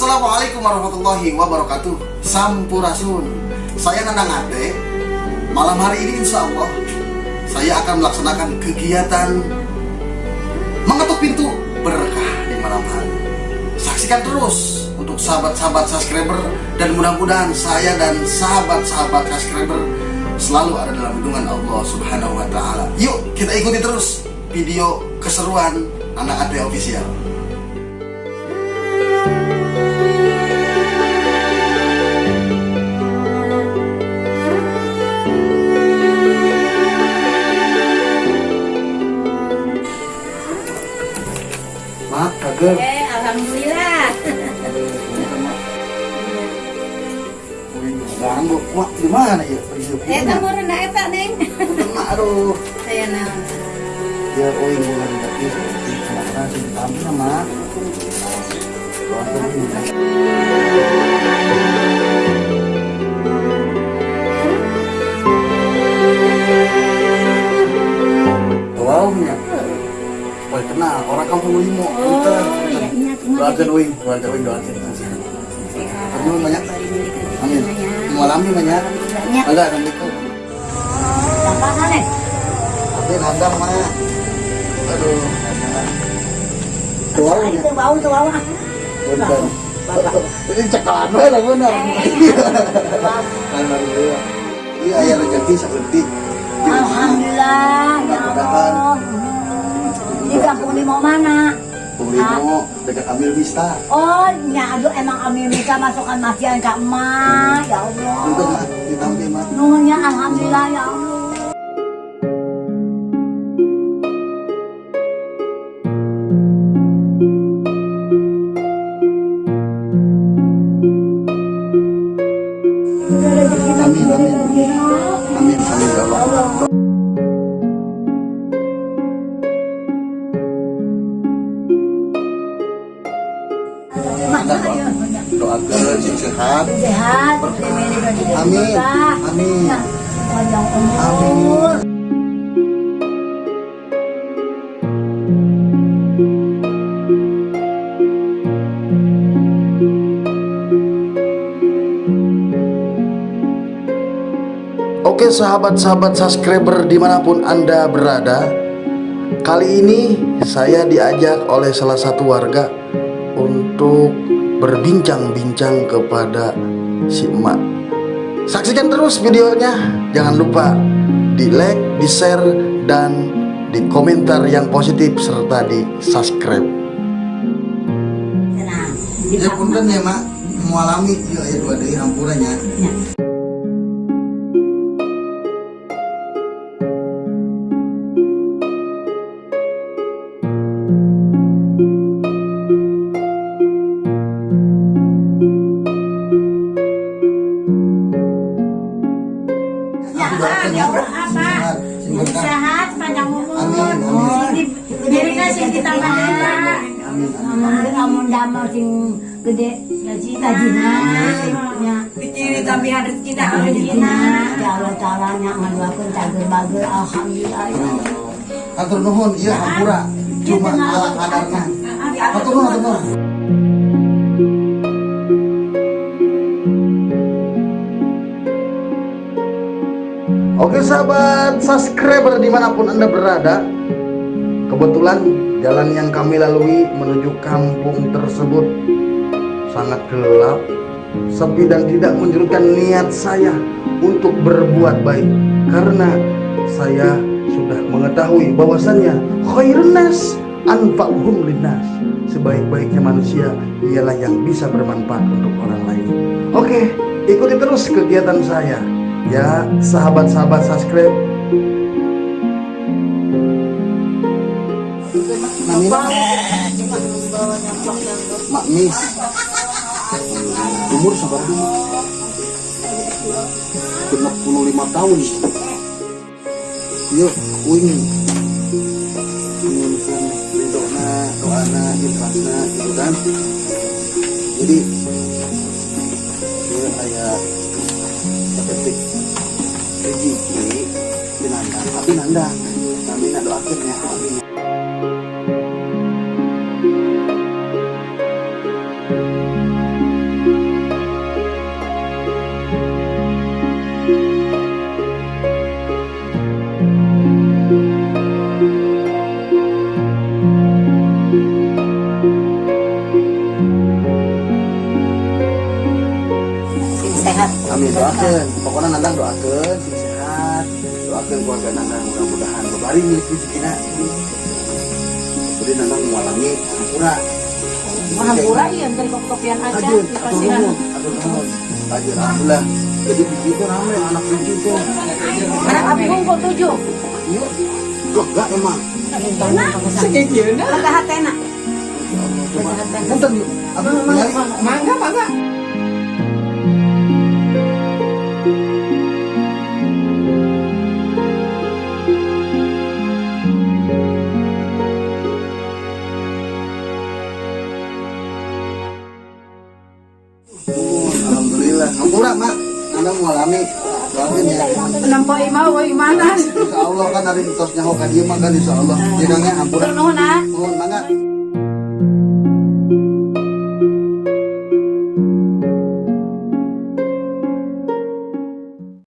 Assalamualaikum warahmatullahi wabarakatuh. Sampurasun. Saya Nanang Ate Malam hari ini insya Allah Saya akan melaksanakan kegiatan Mengetuk pintu berkah di malam hari. Saksikan terus untuk sahabat-sahabat subscriber Dan mudah-mudahan saya dan sahabat-sahabat subscriber Selalu ada dalam lindungan Allah subhanahu wa ta'ala. Yuk kita ikuti terus video keseruan Anak Ate Official Eh, alhamdulillah. Ganggu, mak di mana ya? Eh, kamu rendah eta, Neng. Aduh, Saya ya oi bulan tapi sama. Wow, ya. Woi, kenal orang kampung Limo. Iya, ingat Doakan wing, doakan. Terima banyak. Amin. Malam ini banyak. Ada, assalamualaikum. Apa Neng? Tapi nandang mah. Aduh. Tuau ya. Itu bau tuh bau. Punten. Ini cekalan lah bener. Alhamdulillah. Iya aya rezeki saeutik. Alhamdulillah, ya Allah. Di kampung mau mana? Pulimo dekat Amil Vista. Oh, ya aduh emang kami bisa masukkan masjidan ke emak, ya Allah. Mah ditampi mah. Nuhunnya alhamdulillah ya Allah. Amin amin. Amin amin ya Allah. Sehat. Sehat, Amin. Amin. Panjang umur. Oke sahabat-sahabat subscriber di mana pun anda berada Kali ini saya diajak oleh salah satu warga Untuk berbincang-bincang kepada si emak. Saksikan terus videonya. Jangan lupa di like, di share, dan di komentar yang positif serta di subscribe Tenang. Di Ya punten ya mak. Mualami. Ya ya dua dari hampuranya Doakan ya. Sing berkah. Sehat, panjang umur. Sing kita Amun amun damel sing gede tapi harus kita Rezekina, ya Allah Ta'ala nya ngaduakeun cager bager alhamdulillah. Ya Allah. Nuhun iya hampura Cuma ala kadarnya Atur nuhun. Atur nuhun Oke sahabat subscriber di mana pun anda berada Kebetulan jalan yang kami lalui menuju kampung tersebut Sangat gelap Sepi dan tidak menjurutkan niat saya untuk berbuat baik Karena saya sudah mengetahui bahwasannya khairun nas anfa'uhum linnas. Sebaik-baiknya manusia ialah yang bisa bermanfaat untuk orang lain. Oke, ikuti terus kegiatan saya Ya, sahabat-sahabat subscribe. Mak Umur sabar puluh lima tahun. Yuk, doana, ikhlasna gitu kan. Jadi Dia kayak Ketik Rezeki Binandang, tapi nandang Kami nak doakan ya Amin pokoknya nandang doakan sing sehat doakan keluarga nandang mudah-mudahan bari milik rezekina jadi nandang mengalami hampura Mahampura iya dari kopian aja Ajun, di atur pasiran. nuhun. Ajun, alhamdulillah. Jadi begitu rame anak tuh. Anak abi unggul tujuh. Iya, kok gak emang. Hatena. Coba, punten yuk. Abang nyari. Mangga mangga. Mengalami. Doakan ya. Nampo imau wa imanas. Insya Allah kan hari tos nyaho ka dia mah kan insya Allah. Jirangnya hampura. Nuhun ah. Nuhun, mangga.